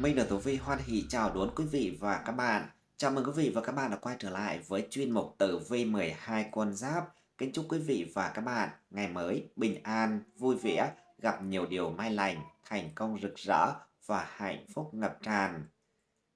Minh được Tử Vi hoan hỷ chào đón quý vị và các bạn. Chào mừng quý vị và các bạn đã quay trở lại với chuyên mục Tử Vi 12 con giáp. Kính chúc quý vị và các bạn ngày mới bình an, vui vẻ, gặp nhiều điều may lành, thành công rực rỡ và hạnh phúc ngập tràn.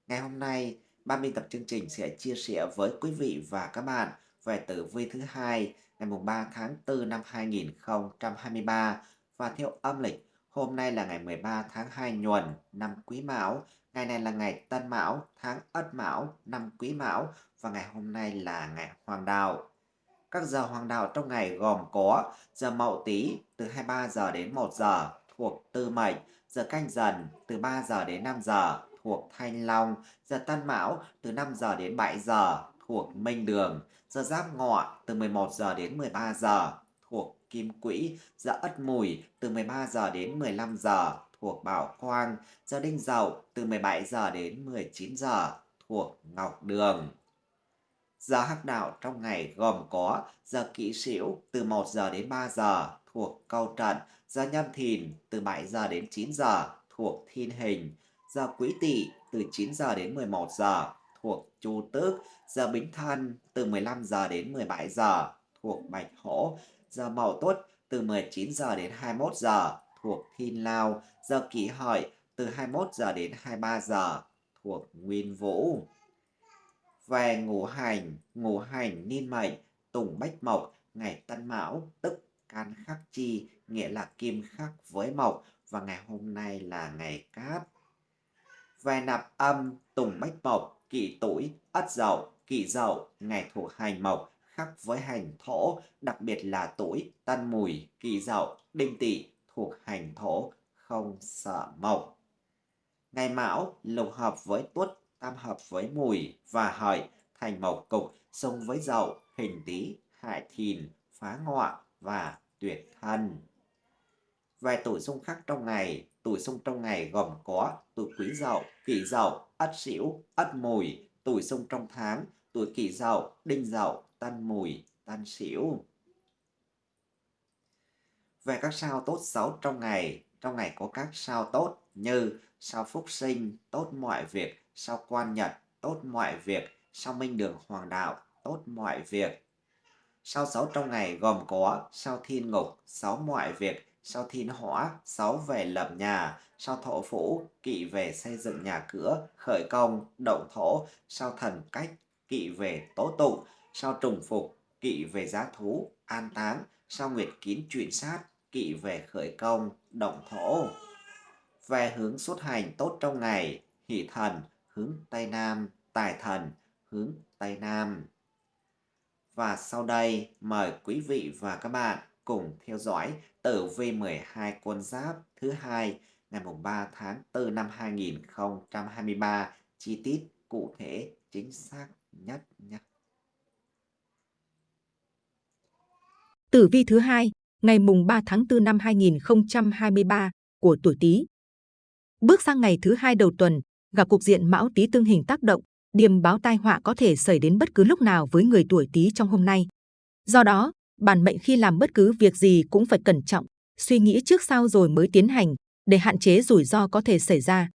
Ngày hôm nay, ban biên tập chương trình sẽ chia sẻ với quý vị và các bạn về tử vi thứ hai ngày 3 tháng 4 năm 2023 và theo âm lịch Hôm nay là ngày 13 tháng 2 nhuần năm Quý Mão, ngày này là ngày Tân Mão, tháng Ất Mão, năm Quý Mão. Và ngày hôm nay là ngày Hoàng Đạo. Các giờ hoàng đạo trong ngày gồm có giờ Mậu Tý từ 23 giờ đến 1 giờ thuộc Tư Mệnh, giờ Canh Dần từ 3 giờ đến 5 giờ thuộc Thanh Long, giờ Tân Mão từ 5 giờ đến 7 giờ thuộc Minh Đường, giờ Giáp Ngọ từ 11 giờ đến 13 giờ thuộc Kim Quỹ, giờ Ất Mùi từ 13 giờ đến 15 giờ thuộc Bảo Quang, giờ Đinh Dậu từ 17 giờ đến 19 giờ thuộc Ngọc Đường. Giờ hắc đạo trong ngày gồm có giờ kỵ sửu từ 1 giờ đến 3 giờ thuộc Câu Trận, giờ nhâm thìn từ 7 giờ đến 9 giờ thuộc Thiên Hình, giờ quý tỵ từ 9 giờ đến 11 giờ thuộc Chu Tước, giờ Bính Thân từ 15 giờ đến 17 giờ thuộc Bạch Hổ, giờ Mậu Tuất từ 19 giờ đến 21 giờ thuộc Thiên Lao, giờ Kỷ Hợi từ 21 giờ đến 23 giờ thuộc Nguyên Vũ. Về ngũ hành, ngũ hành niên mệnh, tùng bách mộc, ngày Tân Mão, tức can khắc chi, nghĩa là kim khắc với mộc, và ngày hôm nay là ngày cát. Về nạp âm, tùng bách mộc, kỷ tuổi, ất dậu, kỷ dậu, ngày thuộc hành mộc, khắc với hành thổ, đặc biệt là tuổi tân mùi, kỳ dậu, đinh tỵ thuộc hành thổ, không sợ mộc. Ngày mão lục hợp với tuất, tam hợp với mùi và hợi, thành mộc cục, xung với dậu, hình tý, hại thìn, phá ngọ và tuyệt thân. Về tuổi xung khắc trong ngày, tuổi xung trong ngày gồm có tuổi quý dậu, kỷ dậu, ất sửu, ất mùi, tuổi xung trong tháng, tuổi kỷ dậu, đinh dậu, tan mùi, tan xỉu Về các sao tốt xấu trong ngày, trong ngày có các sao tốt như sao phúc sinh, tốt mọi việc, sao quan nhật, tốt mọi việc, sao minh đường hoàng đạo, tốt mọi việc. Sao xấu trong ngày gồm có sao thiên ngục, sáu mọi việc, sao thiên hỏa, sáu về lập nhà, sao thổ phủ, kỵ về xây dựng nhà cửa, khởi công, động thổ, sao thần cách, kỵ về tố tụng, sao trùng phục, kỵ về giá thú, an táng, sao nguyệt kín chuyển sát, kỵ về khởi công, động thổ. Về hướng xuất hành tốt trong ngày, hỷ thần, hướng Tây Nam, tài thần, hướng Tây Nam. Và sau đây, mời quý vị và các bạn cùng theo dõi tử vi 12 con giáp thứ hai ngày 3 tháng 4 năm 2023 chi tiết cụ thể chính xác nhất nhé. Tử vi thứ hai, ngày mùng 3 tháng 4 năm 2023 của tuổi Tý. Bước sang ngày thứ hai đầu tuần, gặp cục diện Mão Tý tương hình tác động, điềm báo tai họa có thể xảy đến bất cứ lúc nào với người tuổi Tý trong hôm nay. Do đó, bản mệnh khi làm bất cứ việc gì cũng phải cẩn trọng, suy nghĩ trước sau rồi mới tiến hành để hạn chế rủi ro có thể xảy ra.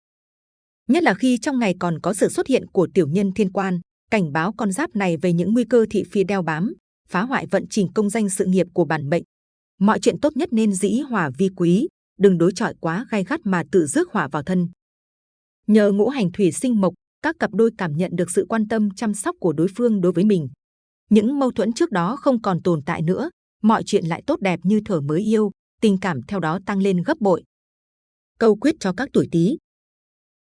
Nhất là khi trong ngày còn có sự xuất hiện của tiểu nhân thiên quan, cảnh báo con giáp này về những nguy cơ thị phi đeo bám, phá hoại vận trình công danh sự nghiệp của bản mệnh. Mọi chuyện tốt nhất nên dĩ hòa vi quý, đừng đối chọi quá gai gắt mà tự rước hỏa vào thân. Nhờ ngũ hành thủy sinh mộc, các cặp đôi cảm nhận được sự quan tâm chăm sóc của đối phương đối với mình. Những mâu thuẫn trước đó không còn tồn tại nữa, mọi chuyện lại tốt đẹp như thở mới yêu, tình cảm theo đó tăng lên gấp bội. Câu quyết cho các tuổi Tý.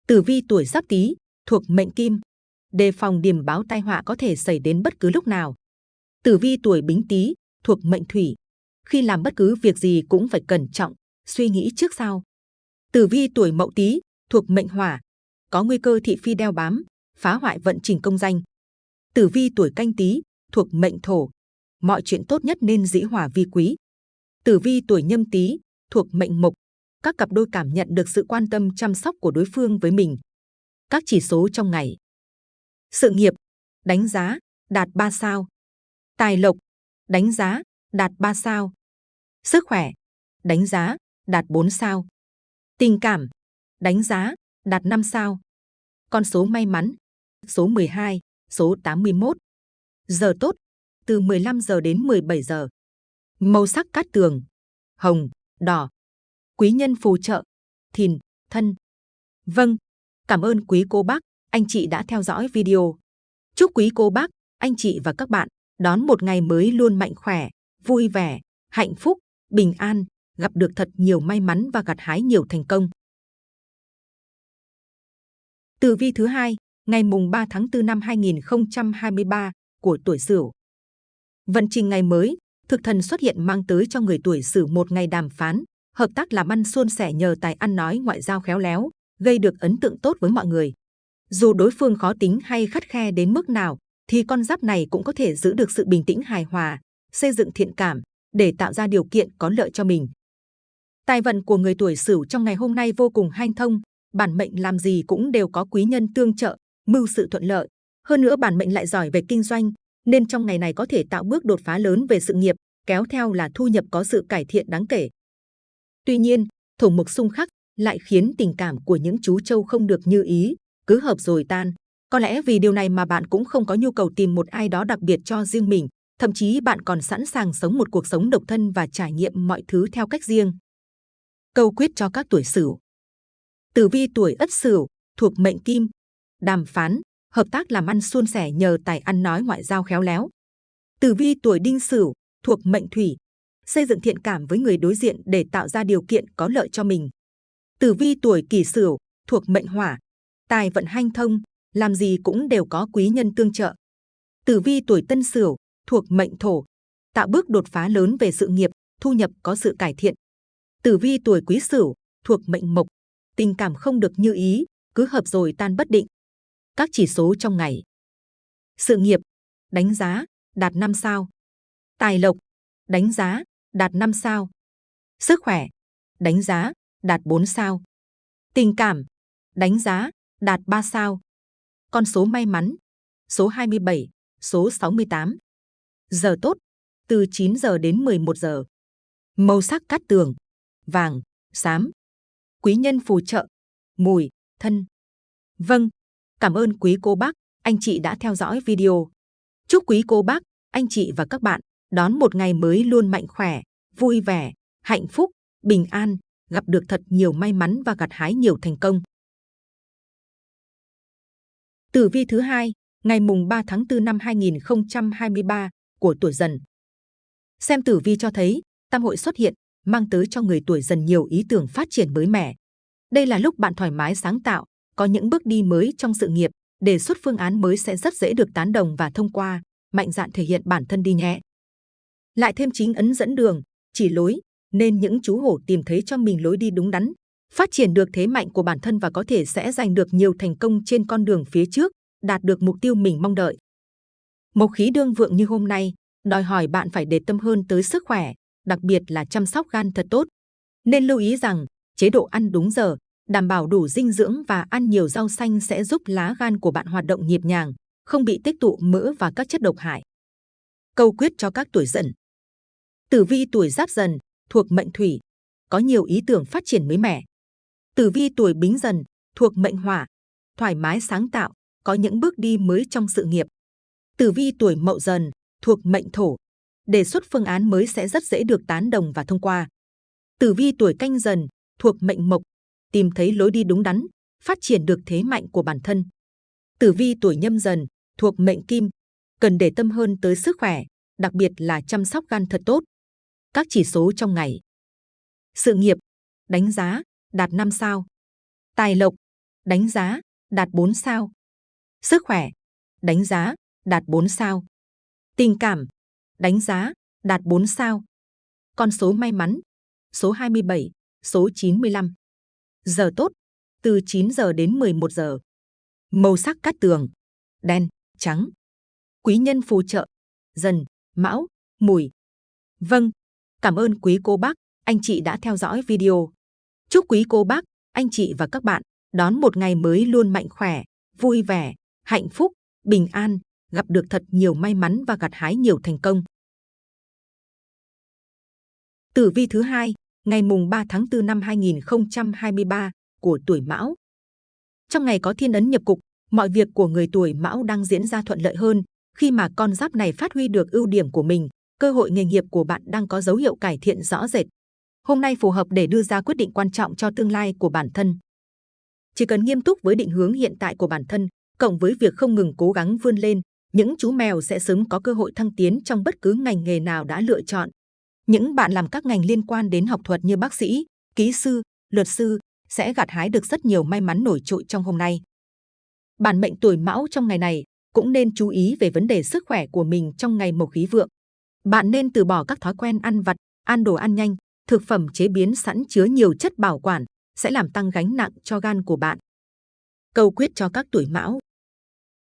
Tử vi tuổi Giáp Tý thuộc mệnh Kim, đề phòng điểm báo tai họa có thể xảy đến bất cứ lúc nào. Tử vi tuổi Bính Tý thuộc mệnh Thủy, khi làm bất cứ việc gì cũng phải cẩn trọng, suy nghĩ trước sau. Tử vi tuổi Mậu Tý thuộc mệnh Hỏa, có nguy cơ thị phi đeo bám, phá hoại vận trình công danh. Tử vi tuổi Canh Tý thuộc mệnh Thổ, mọi chuyện tốt nhất nên dĩ hòa vi quý. Tử vi tuổi Nhâm Tý thuộc mệnh Mộc, các cặp đôi cảm nhận được sự quan tâm chăm sóc của đối phương với mình. Các chỉ số trong ngày. Sự nghiệp, đánh giá, đạt 3 sao. Tài lộc, đánh giá, đạt 3 sao. Sức khỏe, đánh giá, đạt 4 sao. Tình cảm, đánh giá, đạt 5 sao. Con số may mắn, số 12, số 81. Giờ tốt, từ 15 giờ đến 17 giờ. Màu sắc cát tường, hồng, đỏ. Quý nhân phù trợ, thìn, thân. Vâng, cảm ơn quý cô bác, anh chị đã theo dõi video. Chúc quý cô bác, anh chị và các bạn đón một ngày mới luôn mạnh khỏe, vui vẻ, hạnh phúc, bình an, gặp được thật nhiều may mắn và gặt hái nhiều thành công. Tử vi thứ hai, ngày mùng 3 tháng 4 năm 2023 của tuổi Sửu. Vận trình ngày mới, thực thần xuất hiện mang tới cho người tuổi Sửu một ngày đàm phán, hợp tác làm ăn suôn sẻ nhờ tài ăn nói ngoại giao khéo léo, gây được ấn tượng tốt với mọi người. Dù đối phương khó tính hay khắt khe đến mức nào, thì con giáp này cũng có thể giữ được sự bình tĩnh hài hòa, xây dựng thiện cảm để tạo ra điều kiện có lợi cho mình. Tài vận của người tuổi Sửu trong ngày hôm nay vô cùng hanh thông, bản mệnh làm gì cũng đều có quý nhân tương trợ, mưu sự thuận lợi. Hơn nữa bản mệnh lại giỏi về kinh doanh, nên trong ngày này có thể tạo bước đột phá lớn về sự nghiệp, kéo theo là thu nhập có sự cải thiện đáng kể. Tuy nhiên, thổ mục xung khắc lại khiến tình cảm của những chú trâu không được như ý, cứ hợp rồi tan. Có lẽ vì điều này mà bạn cũng không có nhu cầu tìm một ai đó đặc biệt cho riêng mình, thậm chí bạn còn sẵn sàng sống một cuộc sống độc thân và trải nghiệm mọi thứ theo cách riêng. Câu quyết cho các tuổi Sửu. Tử vi tuổi Ất Sửu thuộc mệnh Kim, đàm phán, hợp tác làm ăn suôn sẻ nhờ tài ăn nói ngoại giao khéo léo. Tử vi tuổi Đinh Sửu thuộc mệnh Thủy, xây dựng thiện cảm với người đối diện để tạo ra điều kiện có lợi cho mình. Tử vi tuổi Kỷ Sửu thuộc mệnh Hỏa, tài vận hanh thông, làm gì cũng đều có quý nhân tương trợ. Tử vi tuổi Tân Sửu thuộc mệnh Thổ, tạo bước đột phá lớn về sự nghiệp, thu nhập có sự cải thiện. Tử vi tuổi Quý Sửu thuộc mệnh Mộc, tình cảm không được như ý, cứ hợp rồi tan bất định. Các chỉ số trong ngày. Sự nghiệp, đánh giá, đạt 5 sao. Tài lộc, đánh giá, đạt 5 sao. Sức khỏe, đánh giá, đạt 4 sao. Tình cảm, đánh giá, đạt 3 sao. Con số may mắn, số 27, số 68. Giờ tốt, từ 9 giờ đến 11 giờ. Màu sắc cát tường, vàng, xám. Quý nhân phù trợ, mùi, thân. Vâng, cảm ơn quý cô bác, anh chị đã theo dõi video. Chúc quý cô bác, anh chị và các bạn đón một ngày mới luôn mạnh khỏe, vui vẻ, hạnh phúc, bình an, gặp được thật nhiều may mắn và gặt hái nhiều thành công. Tử vi thứ hai, ngày mùng 3 tháng 4 năm 2023 của tuổi dần. Xem tử vi cho thấy, tam hội xuất hiện, mang tới cho người tuổi dần nhiều ý tưởng phát triển mới mẻ. Đây là lúc bạn thoải mái sáng tạo, có những bước đi mới trong sự nghiệp, đề xuất phương án mới sẽ rất dễ được tán đồng và thông qua, mạnh dạn thể hiện bản thân đi nhẹ. Lại thêm chính ấn dẫn đường, chỉ lối, nên những chú hổ tìm thấy cho mình lối đi đúng đắn, phát triển được thế mạnh của bản thân và có thể sẽ giành được nhiều thành công trên con đường phía trước, đạt được mục tiêu mình mong đợi. Mộc khí đương vượng như hôm nay, đòi hỏi bạn phải để tâm hơn tới sức khỏe, đặc biệt là chăm sóc gan thật tốt. Nên lưu ý rằng, chế độ ăn đúng giờ, đảm bảo đủ dinh dưỡng và ăn nhiều rau xanh sẽ giúp lá gan của bạn hoạt động nhịp nhàng, không bị tích tụ mỡ và các chất độc hại. Câu quyết cho các tuổi dần. Tử vi tuổi giáp dần, thuộc mệnh thủy, có nhiều ý tưởng phát triển mới mẻ. Tử vi tuổi bính dần, thuộc mệnh hỏa, thoải mái sáng tạo, có những bước đi mới trong sự nghiệp. Tử vi tuổi mậu dần, thuộc mệnh thổ, đề xuất phương án mới sẽ rất dễ được tán đồng và thông qua. Tử vi tuổi canh dần, thuộc mệnh mộc, tìm thấy lối đi đúng đắn, phát triển được thế mạnh của bản thân. Tử vi tuổi nhâm dần, thuộc mệnh kim, cần để tâm hơn tới sức khỏe, đặc biệt là chăm sóc gan thật tốt. Các chỉ số trong ngày. Sự nghiệp, đánh giá, đạt 5 sao. Tài lộc, đánh giá, đạt 4 sao. Sức khỏe, đánh giá, đạt 4 sao. Tình cảm, đánh giá, đạt 4 sao. Con số may mắn, số 27, số 95. Giờ tốt, từ 9 giờ đến 11 giờ. Màu sắc cát tường, đen, trắng. Quý nhân phù trợ, dần, mão, mùi. Vâng, cảm ơn quý cô bác, anh chị đã theo dõi video. Chúc quý cô bác, anh chị và các bạn đón một ngày mới luôn mạnh khỏe, vui vẻ, hạnh phúc, bình an, gặp được thật nhiều may mắn và gặt hái nhiều thành công. Tử vi thứ hai, ngày mùng 3 tháng 4 năm 2023 của tuổi Mão. Trong ngày có thiên ấn nhập cục, mọi việc của người tuổi Mão đang diễn ra thuận lợi hơn khi mà con giáp này phát huy được ưu điểm của mình, cơ hội nghề nghiệp của bạn đang có dấu hiệu cải thiện rõ rệt. Hôm nay phù hợp để đưa ra quyết định quan trọng cho tương lai của bản thân. Chỉ cần nghiêm túc với định hướng hiện tại của bản thân, cộng với việc không ngừng cố gắng vươn lên, những chú mèo sẽ sớm có cơ hội thăng tiến trong bất cứ ngành nghề nào đã lựa chọn. Những bạn làm các ngành liên quan đến học thuật như bác sĩ, kỹ sư, luật sư sẽ gặt hái được rất nhiều may mắn nổi trội trong hôm nay. Bản mệnh tuổi Mão trong ngày này cũng nên chú ý về vấn đề sức khỏe của mình trong ngày mộc khí vượng. Bạn nên từ bỏ các thói quen ăn vặt, ăn đồ ăn nhanh, thực phẩm chế biến sẵn chứa nhiều chất bảo quản sẽ làm tăng gánh nặng cho gan của bạn. Câu quyết cho các tuổi Mão.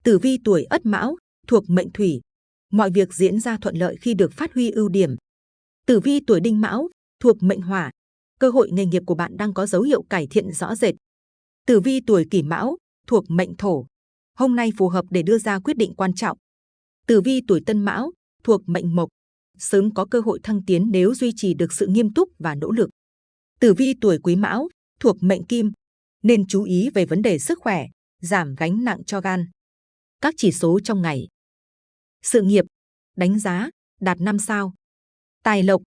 Tử vi tuổi Ất Mão thuộc mệnh Thủy, mọi việc diễn ra thuận lợi khi được phát huy ưu điểm. Tử vi tuổi Đinh Mão thuộc mệnh Hỏa, cơ hội nghề nghiệp của bạn đang có dấu hiệu cải thiện rõ rệt. Tử vi tuổi Kỷ Mão thuộc mệnh Thổ, hôm nay phù hợp để đưa ra quyết định quan trọng. Tử vi tuổi Tân Mão thuộc mệnh Mộc, sớm có cơ hội thăng tiến nếu duy trì được sự nghiêm túc và nỗ lực. Tử vi tuổi Quý Mão thuộc mệnh Kim, nên chú ý về vấn đề sức khỏe, giảm gánh nặng cho gan. Các chỉ số trong ngày. Sự nghiệp, đánh giá, đạt 5 sao. Tài lộc,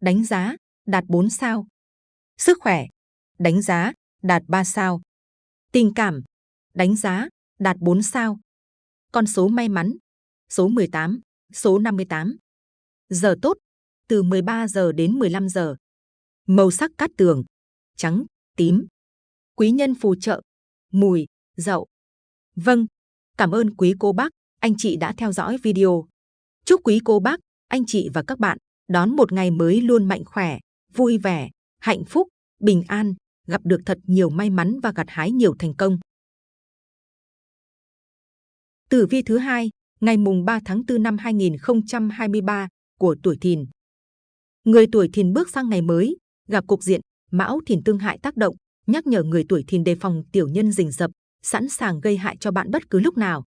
đánh giá, đạt 4 sao. Sức khỏe, đánh giá, đạt 3 sao. Tình cảm, đánh giá, đạt 4 sao. Con số may mắn, số 18, số 58. Giờ tốt, từ 13 giờ đến 15 giờ. Màu sắc cát tường, trắng, tím. Quý nhân phù trợ, mùi, dậu. Vâng, cảm ơn quý cô bác, anh chị đã theo dõi video. Chúc quý cô bác, anh chị và các bạn đón một ngày mới luôn mạnh khỏe, vui vẻ, hạnh phúc, bình an, gặp được thật nhiều may mắn và gặt hái nhiều thành công. Tử vi thứ hai, ngày mùng 3 tháng 4 năm 2023 của tuổi Thìn. Người tuổi Thìn bước sang ngày mới, gặp cục diện Mão Thìn tương hại tác động, nhắc nhở người tuổi Thìn đề phòng tiểu nhân rình rập, sẵn sàng gây hại cho bạn bất cứ lúc nào.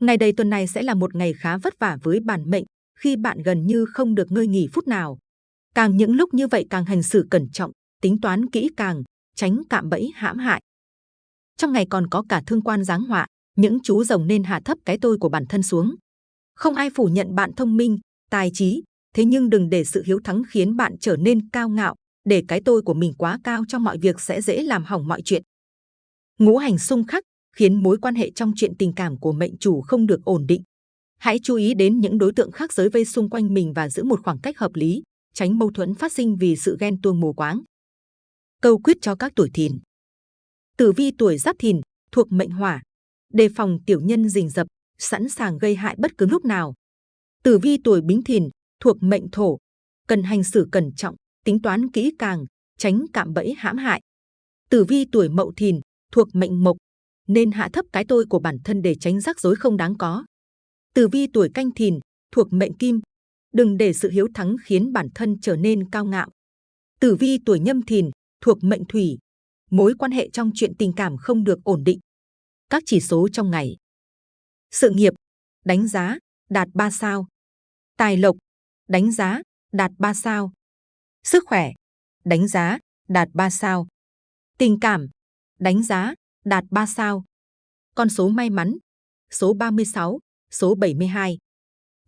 Ngày đầy tuần này sẽ là một ngày khá vất vả với bản mệnh, khi bạn gần như không được ngơi nghỉ phút nào. Càng những lúc như vậy càng hành xử cẩn trọng, tính toán kỹ càng, tránh cạm bẫy hãm hại. Trong ngày còn có cả thương quan giáng họa, những chú rồng nên hạ thấp cái tôi của bản thân xuống. Không ai phủ nhận bạn thông minh, tài trí, thế nhưng đừng để sự hiếu thắng khiến bạn trở nên cao ngạo, để cái tôi của mình quá cao trong mọi việc sẽ dễ làm hỏng mọi chuyện. Ngũ hành xung khắc khiến mối quan hệ trong chuyện tình cảm của mệnh chủ không được ổn định. Hãy chú ý đến những đối tượng khác giới vây xung quanh mình và giữ một khoảng cách hợp lý, tránh mâu thuẫn phát sinh vì sự ghen tuông mù quáng. Câu quyết cho các tuổi thìn. Tử vi tuổi giáp thìn thuộc mệnh hỏa, đề phòng tiểu nhân rình rập, sẵn sàng gây hại bất cứ lúc nào. Tử vi tuổi bính thìn thuộc mệnh thổ, cần hành xử cẩn trọng, tính toán kỹ càng, tránh cạm bẫy hãm hại. Tử vi tuổi mậu thìn thuộc mệnh mộc, nên hạ thấp cái tôi của bản thân để tránh rắc rối không đáng có. Tử vi tuổi canh thìn thuộc mệnh kim, đừng để sự hiếu thắng khiến bản thân trở nên cao ngạo. Tử vi tuổi nhâm thìn thuộc mệnh thủy, mối quan hệ trong chuyện tình cảm không được ổn định. Các chỉ số trong ngày. Sự nghiệp, đánh giá, đạt 3 sao. Tài lộc, đánh giá, đạt 3 sao. Sức khỏe, đánh giá, đạt 3 sao. Tình cảm, đánh giá, đạt 3 sao. Con số may mắn, số 36, số 72.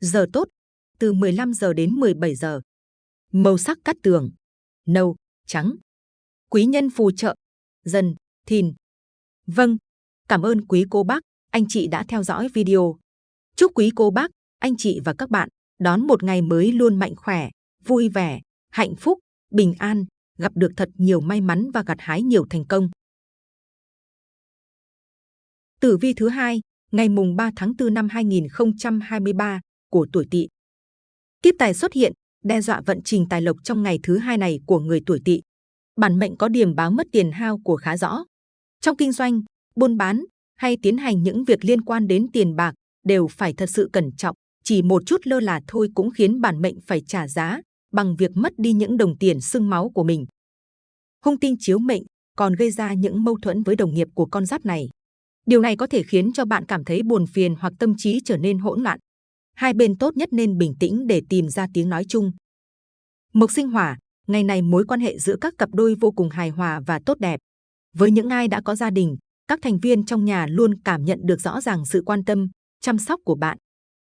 Giờ tốt, từ 15 giờ đến 17 giờ. Màu sắc cắt tường, nâu, trắng. Quý nhân phù trợ, dần, thìn. Vâng, cảm ơn quý cô bác, anh chị đã theo dõi video. Chúc quý cô bác, anh chị và các bạn đón một ngày mới luôn mạnh khỏe, vui vẻ, hạnh phúc, bình an, gặp được thật nhiều may mắn và gặt hái nhiều thành công. Tử vi thứ hai, ngày mùng 3 tháng 4 năm 2023 của tuổi Tỵ. Kiếp tài xuất hiện, đe dọa vận trình tài lộc trong ngày thứ hai này của người tuổi Tỵ. Bản mệnh có điểm báo mất tiền hao của khá rõ. Trong kinh doanh, buôn bán hay tiến hành những việc liên quan đến tiền bạc đều phải thật sự cẩn trọng. Chỉ một chút lơ là thôi cũng khiến bản mệnh phải trả giá bằng việc mất đi những đồng tiền sưng máu của mình. Hung tinh chiếu mệnh còn gây ra những mâu thuẫn với đồng nghiệp của con giáp này. Điều này có thể khiến cho bạn cảm thấy buồn phiền hoặc tâm trí trở nên hỗn loạn. Hai bên tốt nhất nên bình tĩnh để tìm ra tiếng nói chung. Mộc sinh hỏa, ngày này mối quan hệ giữa các cặp đôi vô cùng hài hòa và tốt đẹp. Với những ai đã có gia đình, Các thành viên trong nhà luôn cảm nhận được rõ ràng sự quan tâm, chăm sóc của bạn.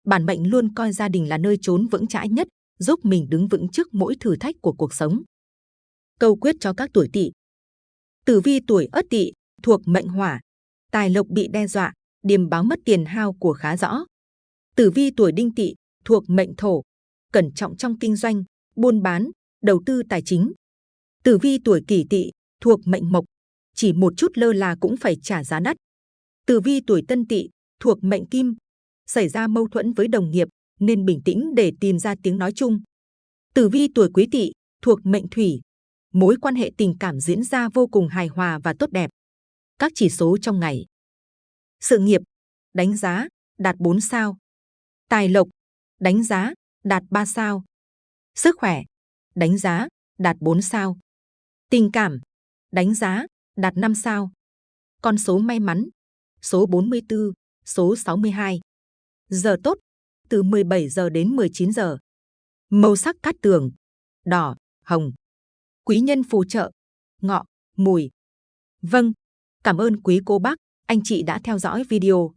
Bản mệnh luôn coi gia đình là nơi trốn vững chãi nhất, giúp mình đứng vững trước mỗi thử thách của cuộc sống. Câu quyết cho các tuổi tỵ. Tử vi tuổi Ất Tỵ thuộc mệnh Hỏa, tài lộc bị đe dọa, điềm báo mất tiền hao của khá rõ. Tử vi tuổi Đinh Tỵ thuộc mệnh Thổ, cẩn trọng trong kinh doanh, buôn bán, đầu tư tài chính. Tử vi tuổi Kỷ Tỵ thuộc mệnh Mộc, chỉ một chút lơ là cũng phải trả giá đắt. Tử vi tuổi Tân Tỵ thuộc mệnh Kim, xảy ra mâu thuẫn với đồng nghiệp nên bình tĩnh để tìm ra tiếng nói chung. Tử vi tuổi Quý Tỵ thuộc mệnh Thủy, mối quan hệ tình cảm diễn ra vô cùng hài hòa và tốt đẹp. Các chỉ số trong ngày. Sự nghiệp, đánh giá, đạt 4 sao. Tài lộc, đánh giá, đạt 3 sao. Sức khỏe, đánh giá, đạt 4 sao. Tình cảm, đánh giá, đạt 5 sao. Con số may mắn, số 44, số 62. Giờ tốt, từ 17 giờ đến 19 giờ. Màu sắc cát tường, đỏ, hồng. Quý nhân phù trợ, ngọ, mùi. Vâng, cảm ơn quý cô bác, anh chị đã theo dõi video.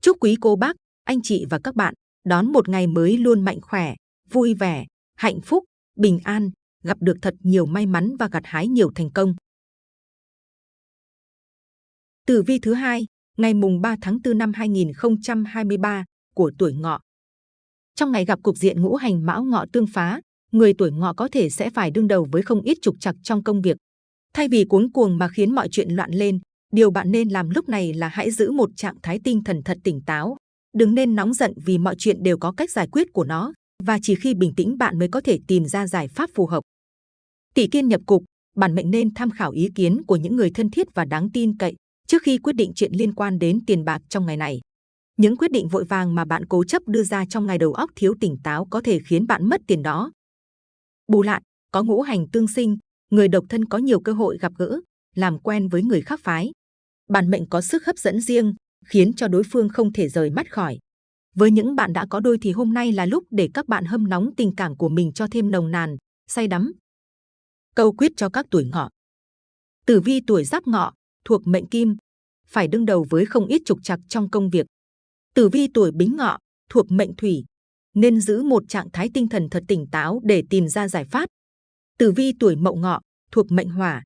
Chúc quý cô bác, anh chị và các bạn đón một ngày mới luôn mạnh khỏe, vui vẻ, hạnh phúc, bình an, gặp được thật nhiều may mắn và gặt hái nhiều thành công. Tử vi thứ hai, ngày mùng 3 tháng 4 năm 2023 của tuổi ngọ. Trong ngày gặp cục diện ngũ hành mão ngọ tương phá, người tuổi ngọ có thể sẽ phải đương đầu với không ít trục trặc trong công việc. Thay vì cuống cuồng mà khiến mọi chuyện loạn lên, điều bạn nên làm lúc này là hãy giữ một trạng thái tinh thần thật tỉnh táo. Đừng nên nóng giận vì mọi chuyện đều có cách giải quyết của nó, và chỉ khi bình tĩnh bạn mới có thể tìm ra giải pháp phù hợp. Tỷ kiên nhập cục, bản mệnh nên tham khảo ý kiến của những người thân thiết và đáng tin cậy trước khi quyết định chuyện liên quan đến tiền bạc trong ngày này. Những quyết định vội vàng mà bạn cố chấp đưa ra trong ngày đầu óc thiếu tỉnh táo có thể khiến bạn mất tiền đó. Bù lại, có ngũ hành tương sinh, người độc thân có nhiều cơ hội gặp gỡ, làm quen với người khác phái. Bản mệnh có sức hấp dẫn riêng, khiến cho đối phương không thể rời mắt khỏi. Với những bạn đã có đôi thì hôm nay là lúc để các bạn hâm nóng tình cảm của mình cho thêm nồng nàn, say đắm. Câu quyết cho các tuổi ngọ. Tử vi tuổi giáp ngọ, thuộc mệnh kim, phải đương đầu với không ít trục trặc trong công việc. Tử vi tuổi bính ngọ, thuộc mệnh thủy, nên giữ một trạng thái tinh thần thật tỉnh táo để tìm ra giải pháp. Tử vi tuổi mậu ngọ, thuộc mệnh hỏa,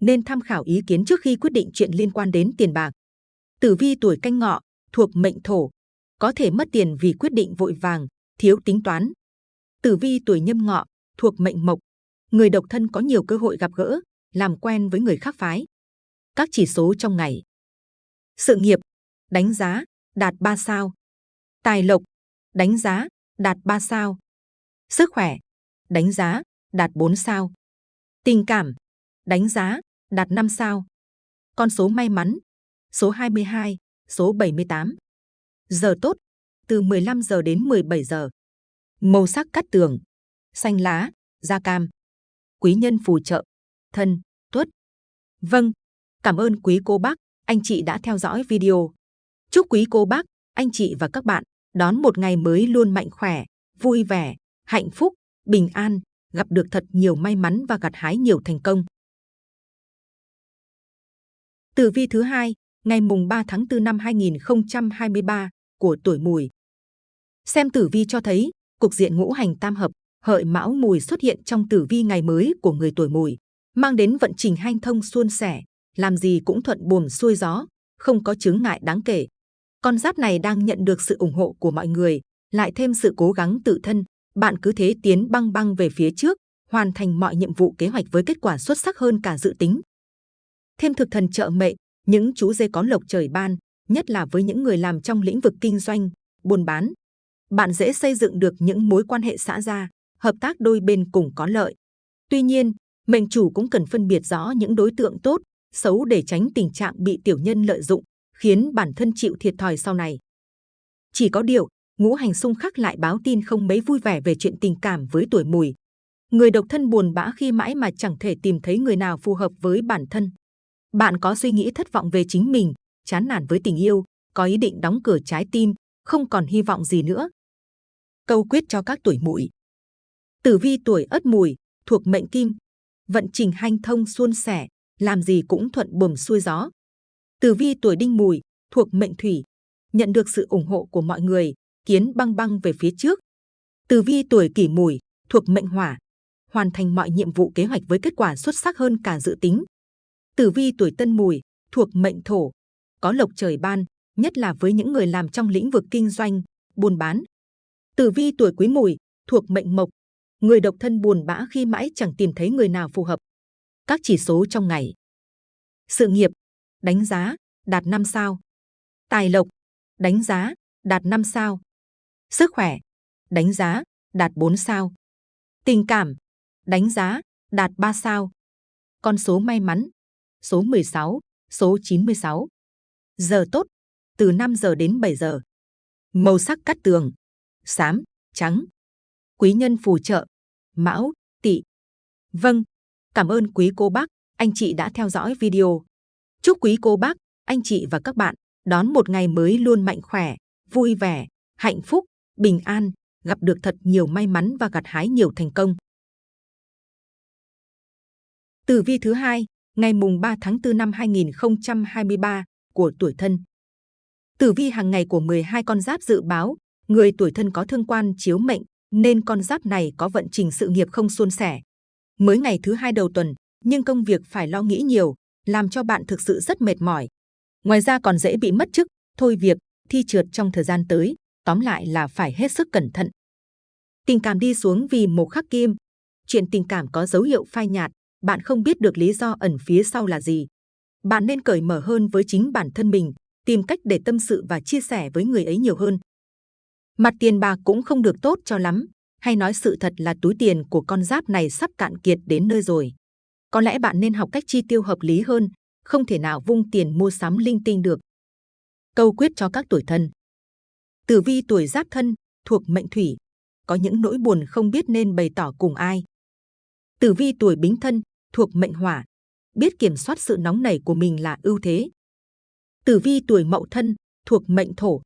nên tham khảo ý kiến trước khi quyết định chuyện liên quan đến tiền bạc. Tử vi tuổi canh ngọ, thuộc mệnh thổ, có thể mất tiền vì quyết định vội vàng, thiếu tính toán. Tử vi tuổi nhâm ngọ, thuộc mệnh mộc, người độc thân có nhiều cơ hội gặp gỡ, làm quen với người khác phái. Các chỉ số trong ngày. Sự nghiệp, đánh giá, đạt 3 sao. Tài lộc, đánh giá, đạt 3 sao. Sức khỏe, đánh giá, đạt 4 sao. Tình cảm, đánh giá, đạt 5 sao. Con số may mắn, số 22, số 78. Giờ tốt, từ 15 giờ đến 17 giờ. Màu sắc cắt tường, xanh lá, da cam. Quý nhân phù trợ, thân, tuất. Vâng, cảm ơn quý cô bác, anh chị đã theo dõi video. Chúc quý cô bác, anh chị và các bạn đón một ngày mới luôn mạnh khỏe, vui vẻ, hạnh phúc, bình an, gặp được thật nhiều may mắn và gặt hái nhiều thành công. Tử vi thứ hai, ngày mùng 3 tháng 4 năm 2023 của tuổi Mùi. Xem tử vi cho thấy, cục diện ngũ hành tam hợp, hợi mão mùi xuất hiện trong tử vi ngày mới của người tuổi Mùi, mang đến vận trình hanh thông suôn sẻ, làm gì cũng thuận buồm xuôi gió, không có chướng ngại đáng kể. Con giáp này đang nhận được sự ủng hộ của mọi người, lại thêm sự cố gắng tự thân, bạn cứ thế tiến băng băng về phía trước, hoàn thành mọi nhiệm vụ kế hoạch với kết quả xuất sắc hơn cả dự tính. Thêm thực thần trợ mệnh, những chú dê có lộc trời ban, nhất là với những người làm trong lĩnh vực kinh doanh, buôn bán. Bạn dễ xây dựng được những mối quan hệ xã gia, hợp tác đôi bên cùng có lợi. Tuy nhiên, mệnh chủ cũng cần phân biệt rõ những đối tượng tốt, xấu để tránh tình trạng bị tiểu nhân lợi dụng, khiến bản thân chịu thiệt thòi sau này. Chỉ có điều, ngũ hành xung khắc lại báo tin không mấy vui vẻ về chuyện tình cảm với tuổi mùi. Người độc thân buồn bã khi mãi mà chẳng thể tìm thấy người nào phù hợp với bản thân. Bạn có suy nghĩ thất vọng về chính mình, chán nản với tình yêu, có ý định đóng cửa trái tim, không còn hy vọng gì nữa. Câu quyết cho các tuổi mùi. Tử vi tuổi ất mùi, thuộc mệnh kim, vận trình hanh thông suôn sẻ, làm gì cũng thuận buồm xuôi gió. Tử vi tuổi đinh mùi, thuộc mệnh thủy, nhận được sự ủng hộ của mọi người, kiến băng băng về phía trước. Tử vi tuổi kỷ mùi, thuộc mệnh hỏa, hoàn thành mọi nhiệm vụ kế hoạch với kết quả xuất sắc hơn cả dự tính. Tử vi tuổi tân mùi, thuộc mệnh thổ, có lộc trời ban, nhất là với những người làm trong lĩnh vực kinh doanh, buôn bán. Tử vi tuổi quý mùi, thuộc mệnh mộc, người độc thân buồn bã khi mãi chẳng tìm thấy người nào phù hợp. Các chỉ số trong ngày. Sự nghiệp, đánh giá, đạt 5 sao. Tài lộc, đánh giá, đạt 5 sao. Sức khỏe, đánh giá, đạt 4 sao. Tình cảm, đánh giá, đạt 3 sao. Con số may mắn, số 16, số 96. Giờ tốt, từ 5 giờ đến 7 giờ. Màu sắc cắt tường, xám, trắng. Quý nhân phù trợ, mão, tỵ. Vâng, cảm ơn quý cô bác, anh chị đã theo dõi video. Chúc quý cô bác, anh chị và các bạn đón một ngày mới luôn mạnh khỏe, vui vẻ, hạnh phúc, bình an, gặp được thật nhiều may mắn và gặt hái nhiều thành công. Tử vi thứ hai, ngày mùng 3 tháng 4 năm 2023 của tuổi thân. Tử vi hàng ngày của 12 con giáp dự báo, người tuổi thân có thương quan chiếu mệnh, nên con giáp này có vận trình sự nghiệp không suôn sẻ. Mới ngày thứ hai đầu tuần, nhưng công việc phải lo nghĩ nhiều, làm cho bạn thực sự rất mệt mỏi. Ngoài ra còn dễ bị mất chức, thôi việc, thi trượt trong thời gian tới, tóm lại là phải hết sức cẩn thận. Tình cảm đi xuống vì một khắc kim. Chuyện tình cảm có dấu hiệu phai nhạt, bạn không biết được lý do ẩn phía sau là gì. Bạn nên cởi mở hơn với chính bản thân mình, tìm cách để tâm sự và chia sẻ với người ấy nhiều hơn. Mặt tiền bạc cũng không được tốt cho lắm, hay nói sự thật là túi tiền của con giáp này sắp cạn kiệt đến nơi rồi. Có lẽ bạn nên học cách chi tiêu hợp lý hơn, không thể nào vung tiền mua sắm linh tinh được. Câu quyết cho các tuổi thân. Tử vi tuổi giáp thân, thuộc mệnh thủy, có những nỗi buồn không biết nên bày tỏ cùng ai. Tử vi tuổi bính thân, thuộc mệnh hỏa, biết kiểm soát sự nóng nảy của mình là ưu thế. Tử vi tuổi mậu thân, thuộc mệnh thổ,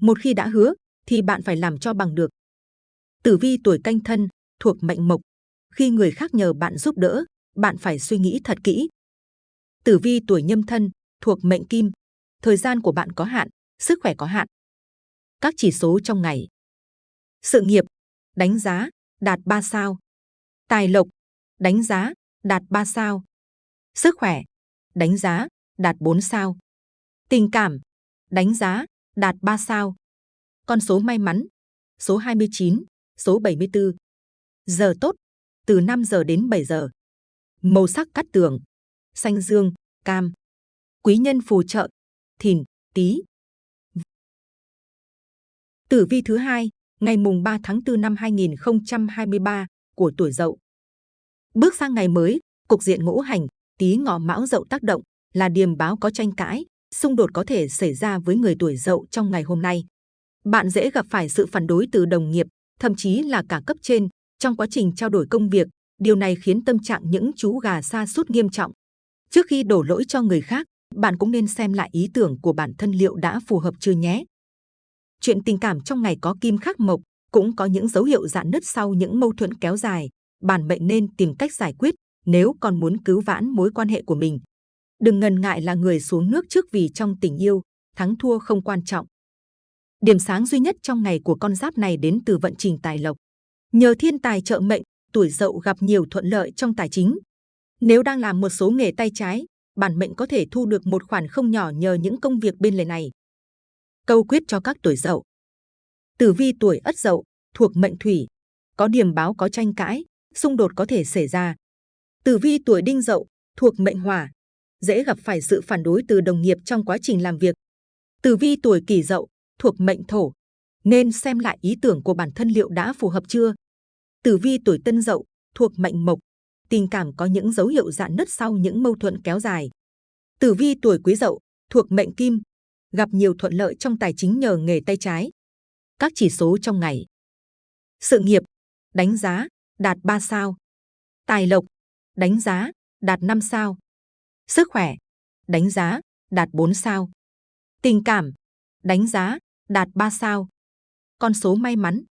một khi đã hứa thì bạn phải làm cho bằng được. Tử vi tuổi canh thân, thuộc mệnh mộc, khi người khác nhờ bạn giúp đỡ, bạn phải suy nghĩ thật kỹ. Tử vi tuổi nhâm thân, thuộc mệnh kim, thời gian của bạn có hạn, sức khỏe có hạn. Các chỉ số trong ngày. Sự nghiệp, đánh giá, đạt 3 sao. Tài lộc, đánh giá, đạt 3 sao. Sức khỏe, đánh giá, đạt 4 sao. Tình cảm, đánh giá, đạt 3 sao. Con số may mắn, số 29, số 74. Giờ tốt, từ 5 giờ đến 7 giờ. Màu sắc cắt tường, xanh dương, cam. Quý nhân phù trợ, thìn, tý. Tử vi thứ hai, ngày mùng 3 tháng 4 năm 2023 của tuổi Dậu. Bước sang ngày mới, cục diện ngũ hành, Tý Ngọ Mão Dậu tác động là điềm báo có tranh cãi, xung đột có thể xảy ra với người tuổi Dậu trong ngày hôm nay. Bạn dễ gặp phải sự phản đối từ đồng nghiệp, thậm chí là cả cấp trên trong quá trình trao đổi công việc. Điều này khiến tâm trạng những chú gà xa sút nghiêm trọng. Trước khi đổ lỗi cho người khác, bạn cũng nên xem lại ý tưởng của bản thân liệu đã phù hợp chưa nhé. Chuyện tình cảm trong ngày có kim khắc mộc, cũng có những dấu hiệu dạn nứt sau những mâu thuẫn kéo dài. Bản mệnh nên tìm cách giải quyết nếu còn muốn cứu vãn mối quan hệ của mình. Đừng ngần ngại là người xuống nước trước vì trong tình yêu, thắng thua không quan trọng. Điểm sáng duy nhất trong ngày của con giáp này đến từ vận trình tài lộc. Nhờ thiên tài trợ mệnh, tuổi dậu gặp nhiều thuận lợi trong tài chính. Nếu đang làm một số nghề tay trái, bản mệnh có thể thu được một khoản không nhỏ nhờ những công việc bên lề này. Câu quyết cho các tuổi dậu. Tử vi tuổi ất dậu, thuộc mệnh thủy, có điểm báo có tranh cãi, xung đột có thể xảy ra. Tử vi tuổi đinh dậu, thuộc mệnh hỏa, dễ gặp phải sự phản đối từ đồng nghiệp trong quá trình làm việc. Tử vi tuổi kỷ dậu, thuộc mệnh thổ, nên xem lại ý tưởng của bản thân liệu đã phù hợp chưa. Tử vi tuổi tân dậu, thuộc mệnh mộc, tình cảm có những dấu hiệu dạn nứt sau những mâu thuẫn kéo dài. Tử vi tuổi quý dậu, thuộc mệnh kim, gặp nhiều thuận lợi trong tài chính nhờ nghề tay trái. Các chỉ số trong ngày. Sự nghiệp, đánh giá, đạt 3 sao. Tài lộc, đánh giá, đạt 5 sao. Sức khỏe, đánh giá, đạt 4 sao. Tình cảm, đánh giá, đạt 3 sao. Con số may mắn,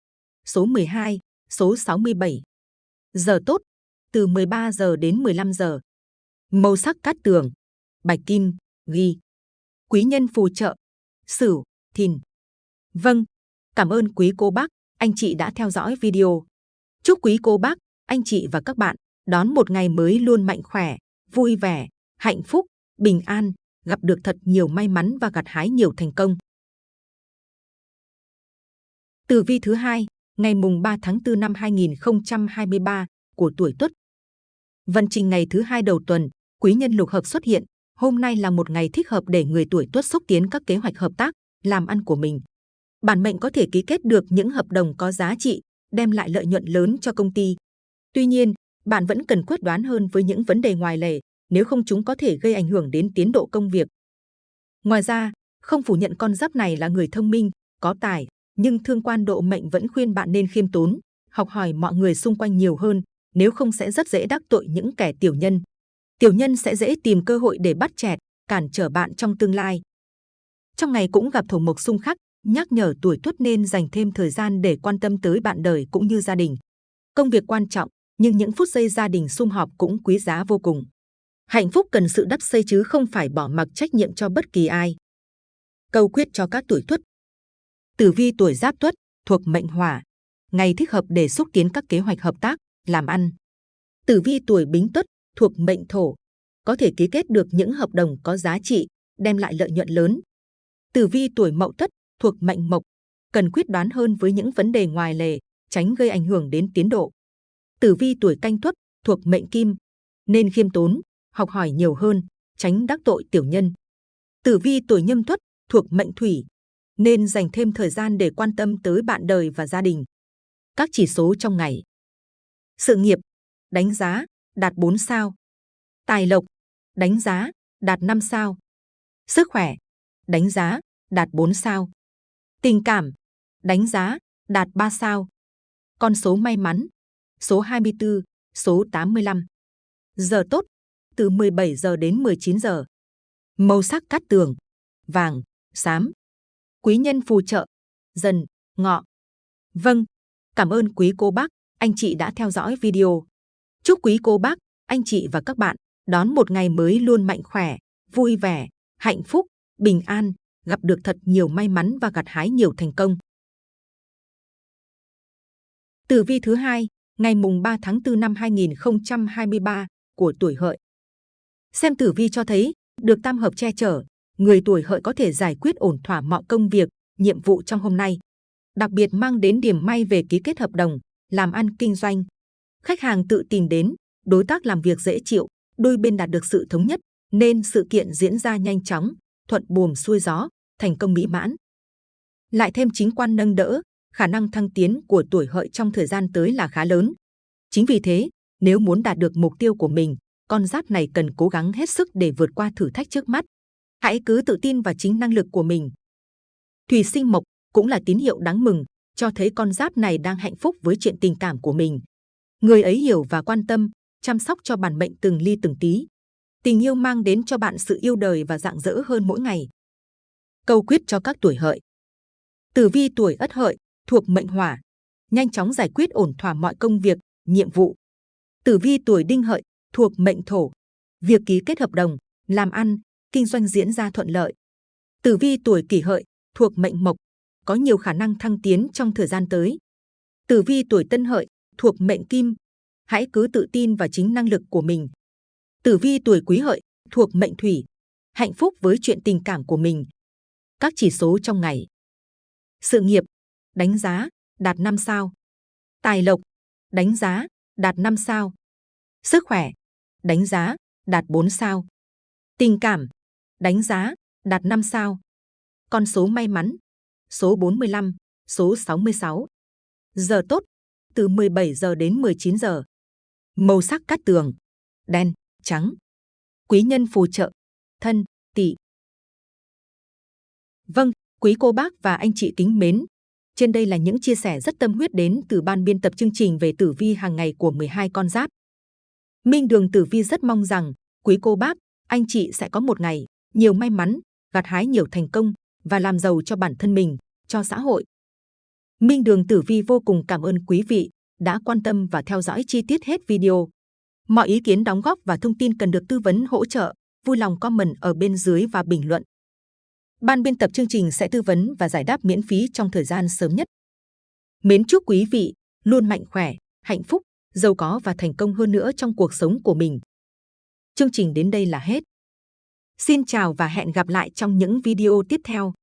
số 12, số 67. Giờ tốt, từ 13 giờ đến 15 giờ. Màu sắc cát tường, bạch kim, ghi. quý nhân phù trợ, Sửu, Thìn. Vâng, cảm ơn quý cô bác, anh chị đã theo dõi video. Chúc quý cô bác, anh chị và các bạn đón một ngày mới luôn mạnh khỏe, vui vẻ, hạnh phúc, bình an, gặp được thật nhiều may mắn và gặt hái nhiều thành công. Tử vi thứ hai, ngày mùng 3 tháng 4 năm 2023 của tuổi Tuất. Vận trình ngày thứ hai đầu tuần, quý nhân lục hợp xuất hiện. Hôm nay là một ngày thích hợp để người tuổi Tuất xúc tiến các kế hoạch hợp tác, làm ăn của mình. Bản mệnh có thể ký kết được những hợp đồng có giá trị, đem lại lợi nhuận lớn cho công ty. Tuy nhiên, bạn vẫn cần quyết đoán hơn với những vấn đề ngoài lề, nếu không chúng có thể gây ảnh hưởng đến tiến độ công việc. Ngoài ra, không phủ nhận con giáp này là người thông minh, có tài, nhưng thương quan độ mệnh vẫn khuyên bạn nên khiêm tốn, học hỏi mọi người xung quanh nhiều hơn, nếu không sẽ rất dễ đắc tội những kẻ tiểu nhân. Tiểu nhân sẽ dễ tìm cơ hội để bắt chẹt, cản trở bạn trong tương lai. Trong ngày cũng gặp thổ mộc xung khắc, nhắc nhở tuổi tuất nên dành thêm thời gian để quan tâm tới bạn đời cũng như gia đình. Công việc quan trọng, nhưng những phút giây gia đình sum họp cũng quý giá vô cùng. Hạnh phúc cần sự đắp xây chứ không phải bỏ mặc trách nhiệm cho bất kỳ ai. Câu quyết cho các tuổi tuất Tử vi tuổi Giáp Tuất thuộc mệnh Hỏa, ngày thích hợp để xúc tiến các kế hoạch hợp tác, làm ăn. Tử vi tuổi Bính Tuất thuộc mệnh Thổ, có thể ký kết được những hợp đồng có giá trị, đem lại lợi nhuận lớn. Tử vi tuổi Mậu Tuất thuộc mệnh Mộc, cần quyết đoán hơn với những vấn đề ngoài lề, tránh gây ảnh hưởng đến tiến độ. Tử vi tuổi Canh Tuất thuộc mệnh Kim, nên khiêm tốn, học hỏi nhiều hơn, tránh đắc tội tiểu nhân. Tử vi tuổi Nhâm Tuất thuộc mệnh Thủy, nên dành thêm thời gian để quan tâm tới bạn đời và gia đình. Các chỉ số trong ngày. Sự nghiệp, đánh giá, đạt 4 sao. Tài lộc, đánh giá, đạt 5 sao. Sức khỏe, đánh giá, đạt 4 sao. Tình cảm, đánh giá, đạt 3 sao. Con số may mắn, số 24, số 85. Giờ tốt, từ 17 giờ đến 19 giờ. Màu sắc cát tường, vàng, xám quý nhân phù trợ, dần, ngọ. Vâng, cảm ơn quý cô bác, anh chị đã theo dõi video. Chúc quý cô bác, anh chị và các bạn đón một ngày mới luôn mạnh khỏe, vui vẻ, hạnh phúc, bình an, gặp được thật nhiều may mắn và gặt hái nhiều thành công. Tử vi thứ hai, ngày mùng 3 tháng 4 năm 2023 của tuổi hợi. Xem tử vi cho thấy, được tam hợp che chở, người tuổi hợi có thể giải quyết ổn thỏa mọi công việc, nhiệm vụ trong hôm nay. Đặc biệt mang đến điểm may về ký kết hợp đồng, làm ăn kinh doanh. Khách hàng tự tìm đến, đối tác làm việc dễ chịu, đôi bên đạt được sự thống nhất, nên sự kiện diễn ra nhanh chóng, thuận buồm xuôi gió, thành công mỹ mãn. Lại thêm chính quan nâng đỡ, khả năng thăng tiến của tuổi hợi trong thời gian tới là khá lớn. Chính vì thế, nếu muốn đạt được mục tiêu của mình, con giáp này cần cố gắng hết sức để vượt qua thử thách trước mắt. Hãy cứ tự tin vào chính năng lực của mình. Thủy sinh mộc cũng là tín hiệu đáng mừng, cho thấy con giáp này đang hạnh phúc với chuyện tình cảm của mình. Người ấy hiểu và quan tâm, chăm sóc cho bản mệnh từng ly từng tí. Tình yêu mang đến cho bạn sự yêu đời và dạng dỡ hơn mỗi ngày. Câu quyết cho các tuổi hợi. Tử vi tuổi ất hợi, thuộc mệnh hỏa, nhanh chóng giải quyết ổn thỏa mọi công việc, nhiệm vụ. Tử vi tuổi đinh hợi, thuộc mệnh thổ, việc ký kết hợp đồng, làm ăn, kinh doanh diễn ra thuận lợi. Tử vi tuổi kỷ hợi thuộc mệnh mộc, có nhiều khả năng thăng tiến trong thời gian tới. Tử vi tuổi tân hợi thuộc mệnh kim, hãy cứ tự tin vào chính năng lực của mình. Tử vi tuổi quý hợi thuộc mệnh thủy, hạnh phúc với chuyện tình cảm của mình. Các chỉ số trong ngày. Sự nghiệp, đánh giá, đạt 5 sao. Tài lộc, đánh giá, đạt 5 sao. Sức khỏe, đánh giá, đạt 4 sao. Tình cảm, đánh giá, đạt 5 sao. Con số may mắn, số 45, số 66. Giờ tốt, từ 17 giờ đến 19 giờ. Màu sắc cát tường, đen, trắng. Quý nhân phù trợ, thân, tỵ. Vâng, quý cô bác và anh chị kính mến. Trên đây là những chia sẻ rất tâm huyết đến từ ban biên tập chương trình về tử vi hàng ngày của 12 con giáp. Minh Đường Tử Vi rất mong rằng quý cô bác, anh chị sẽ có một ngày nhiều may mắn, gặt hái nhiều thành công và làm giàu cho bản thân mình, cho xã hội. Minh Đường Tử Vi vô cùng cảm ơn quý vị đã quan tâm và theo dõi chi tiết hết video. Mọi ý kiến đóng góp và thông tin cần được tư vấn hỗ trợ, vui lòng comment ở bên dưới và bình luận. Ban biên tập chương trình sẽ tư vấn và giải đáp miễn phí trong thời gian sớm nhất. Mến chúc quý vị luôn mạnh khỏe, hạnh phúc, giàu có và thành công hơn nữa trong cuộc sống của mình. Chương trình đến đây là hết. Xin chào và hẹn gặp lại trong những video tiếp theo.